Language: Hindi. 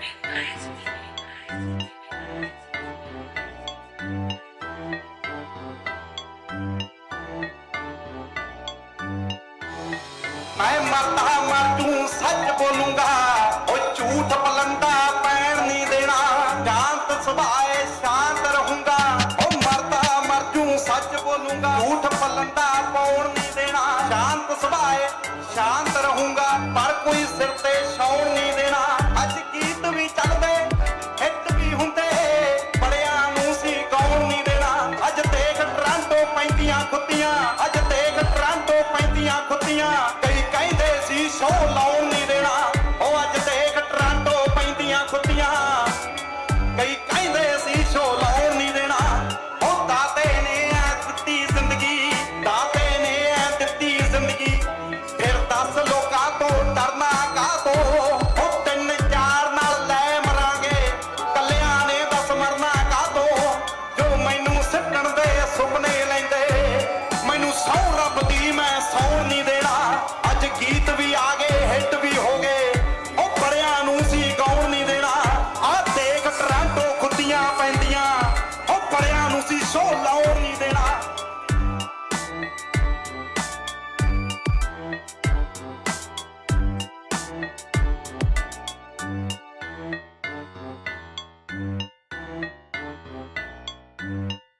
मैं मरता मर तू सच बोलूँगा वो झूठ पलंदा पैन नहीं देना शांत तो सुभाए, शांत रहूँगा। वो मरता मर तू सच बोलूँगा, झूठ पलंदा पौन नहीं देना शांत तो सुभाए, शांत रहूँगा, पर कोई सिर ते शौण नहीं ਪੈਂਦੀਆਂ ਕੁੱਤੀਆਂ ਅੱਜ